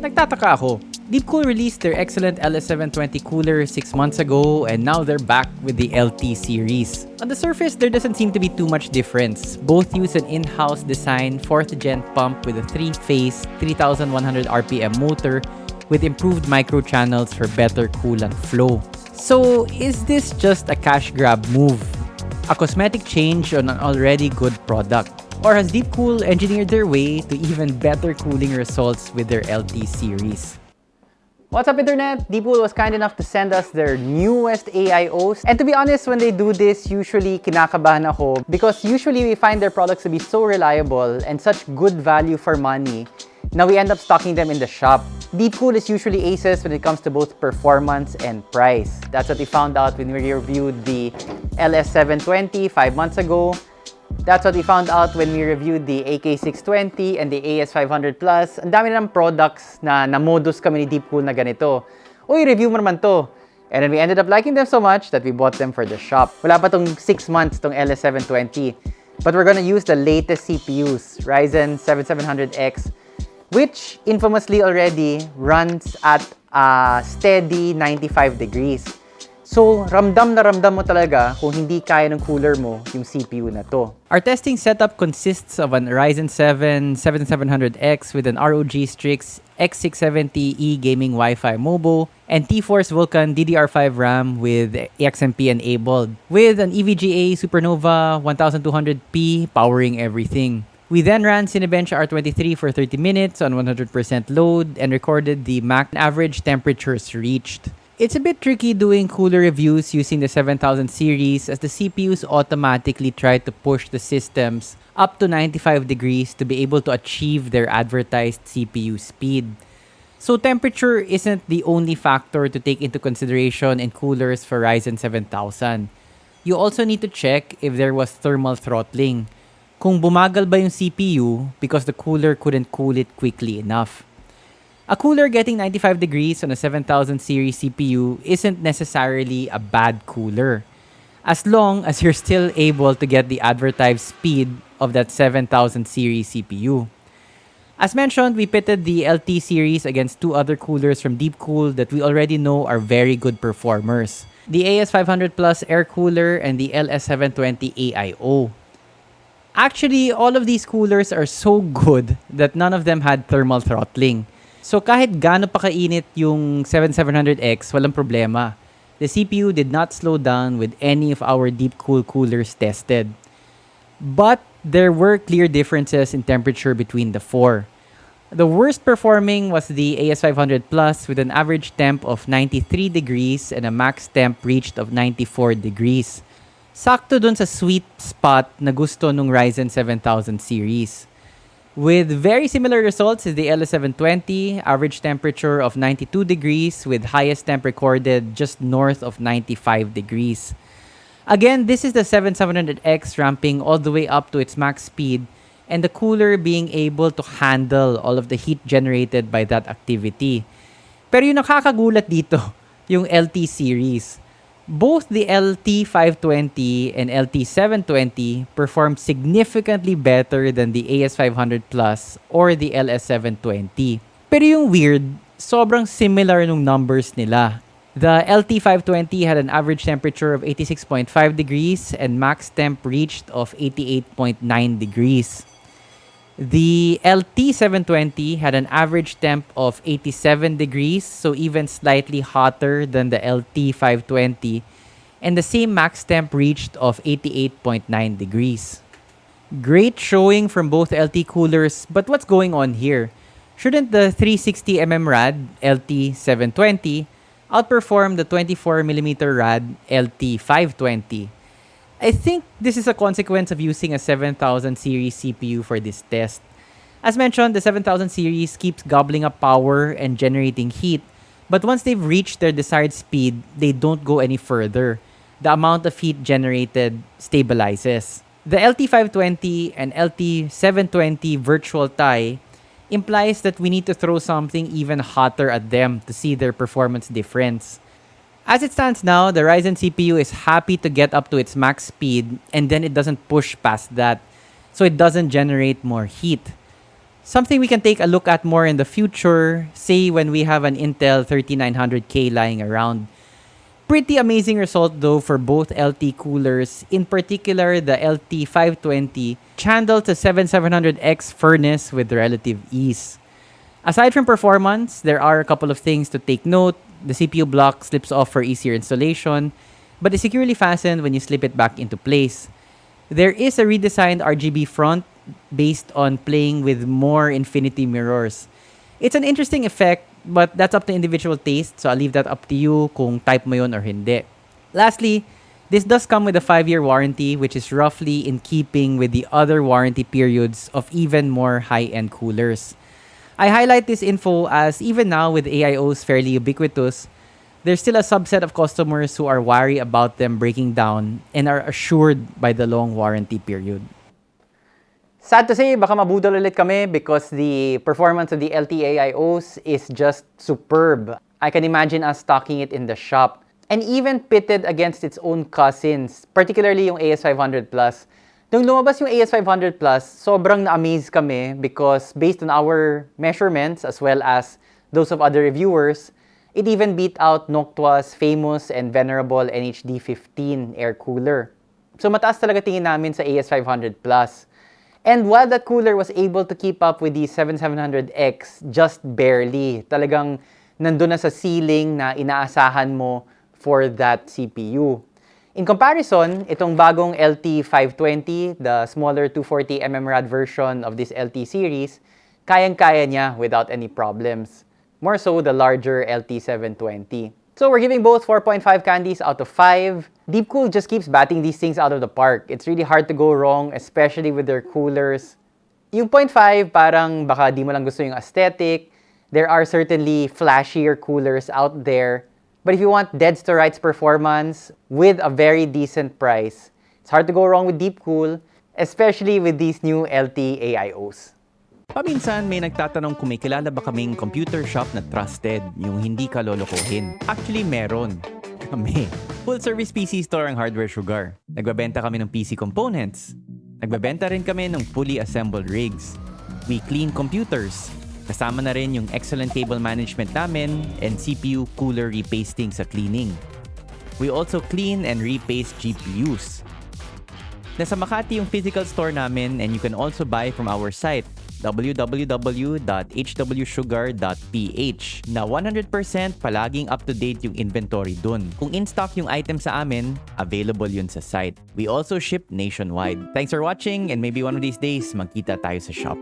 Nagtataka ako. Deepcool released their excellent LS720 cooler 6 months ago and now they're back with the LT series. On the surface, there doesn't seem to be too much difference. Both use an in-house design 4th gen pump with a 3-phase 3100 RPM motor with improved micro channels for better coolant flow. So, is this just a cash grab move? A cosmetic change on an already good product? Or has Deepcool engineered their way to even better cooling results with their LT series? What's up internet? Deepcool was kind enough to send us their newest AIOs. And to be honest, when they do this, usually kinakabahan ako because usually we find their products to be so reliable and such good value for money now we end up stocking them in the shop. Deepcool is usually aces when it comes to both performance and price. That's what we found out when we reviewed the LS720 five months ago. That's what we found out when we reviewed the AK620 and the AS500 Plus. Ang dami ng products na na-modus kami ni Deepcool na ganito. Uy, review mo naman to. And then we ended up liking them so much that we bought them for the shop. Wala pa tong 6 months tong LS720. But we're gonna use the latest CPUs, Ryzen 7700X which infamously already runs at a steady 95 degrees. So, ramdam na ramdam mo talaga kung hindi kaya ng cooler mo yung CPU na to. Our testing setup consists of an Ryzen 7 7700X with an ROG Strix X670E gaming Wi-Fi mobile and T-Force Vulkan DDR5 RAM with XMP enabled with an EVGA Supernova 1200p powering everything. We then ran Cinebench R23 for 30 minutes on 100% load and recorded the max average temperatures reached. It's a bit tricky doing cooler reviews using the 7000 series as the CPUs automatically try to push the systems up to 95 degrees to be able to achieve their advertised CPU speed. So temperature isn't the only factor to take into consideration in coolers for Ryzen 7000. You also need to check if there was thermal throttling kung bumagal ba yung CPU because the cooler couldn't cool it quickly enough. A cooler getting 95 degrees on a 7000 series CPU isn't necessarily a bad cooler, as long as you're still able to get the advertised speed of that 7000 series CPU. As mentioned, we pitted the LT series against two other coolers from Deepcool that we already know are very good performers. The AS500 Plus air cooler and the LS720 AIO. Actually, all of these coolers are so good that none of them had thermal throttling. So kahit gaano pa kainit yung 7700X, walang problema. The CPU did not slow down with any of our deep cool coolers tested. But there were clear differences in temperature between the four. The worst performing was the AS500 Plus with an average temp of 93 degrees and a max temp reached of 94 degrees. sakto dun sa sweet spot na gusto nung Ryzen 7000 series. With very similar results is the LS720, average temperature of 92 degrees with highest temp recorded just north of 95 degrees. Again, this is the 7700X ramping all the way up to its max speed and the cooler being able to handle all of the heat generated by that activity. Pero yung nakakagulat dito, yung LT series. Both the LT520 and LT720 performed significantly better than the AS500 Plus or the LS720. Pero yung weird, sobrang similar nung numbers nila. The LT520 had an average temperature of 86.5 degrees and max temp reached of 88.9 degrees. The LT720 had an average temp of 87 degrees, so even slightly hotter than the LT520, and the same max temp reached of 88.9 degrees. Great showing from both LT coolers, but what's going on here? Shouldn't the 360mm rad LT720 outperform the 24mm rad LT520? I think this is a consequence of using a 7000 series CPU for this test. As mentioned, the 7000 series keeps gobbling up power and generating heat, but once they've reached their desired speed, they don't go any further. The amount of heat generated stabilizes. The LT520 and LT720 virtual tie implies that we need to throw something even hotter at them to see their performance difference. As it stands now, the Ryzen CPU is happy to get up to its max speed and then it doesn't push past that. So it doesn't generate more heat. Something we can take a look at more in the future, say when we have an Intel 3900K lying around. Pretty amazing result though for both LT coolers, in particular the LT520 channeled to 7700X furnace with relative ease. Aside from performance, there are a couple of things to take note. The CPU block slips off for easier installation, but is securely fastened when you slip it back into place. There is a redesigned RGB front based on playing with more infinity mirrors. It's an interesting effect, but that's up to individual taste, so I'll leave that up to you kung type mo yun or hindi. Lastly, this does come with a 5-year warranty, which is roughly in keeping with the other warranty periods of even more high-end coolers. I highlight this info as even now with AIOs fairly ubiquitous, there's still a subset of customers who are wary about them breaking down and are assured by the long warranty period. Sad to say, baka mabudol ulit kami because the performance of the LTAIOs is just superb. I can imagine us stocking it in the shop. And even pitted against its own cousins, particularly yung AS500 Plus. Nung lumabas yung AS500 Plus, sobrang na-amaze kami because based on our measurements as well as those of other reviewers, it even beat out Noctua's famous and venerable NHD15 air cooler. So mataas talaga tingin namin sa AS500 Plus. And while that cooler was able to keep up with the 7700X just barely, talagang nandun na sa ceiling na inaasahan mo for that CPU. In comparison, itong bagong LT520, the smaller 240mm rad version of this LT series, kayang-kaya niya without any problems. More so the larger LT720. So we're giving both 4.5 candies out of 5. Deepcool just keeps batting these things out of the park. It's really hard to go wrong, especially with their coolers. Yung 0.5, parang baka di mo lang gusto yung aesthetic. There are certainly flashier coolers out there. But if you want dead to rights performance with a very decent price, it's hard to go wrong with Deepcool, especially with these new LT AIOs. Paminsan may nagtatanong kung may kilala ba kaming computer shop na trusted, yung hindi ka lolokohin. Actually, meron. Kami. Full service PC store ang Hardware Sugar. Nagbabenta kami ng PC components. Nagbabenta rin kami ng fully assembled rigs. We clean computers. Kasama na rin yung excellent cable management namin and CPU cooler repasting sa cleaning. We also clean and repaste GPUs. Nasa Makati yung physical store namin and you can also buy from our site www.hwsugar.ph na 100% palaging up-to-date yung inventory dun. Kung in-stock yung item sa amin, available yun sa site. We also ship nationwide. Thanks for watching and maybe one of these days, magkita tayo sa shop.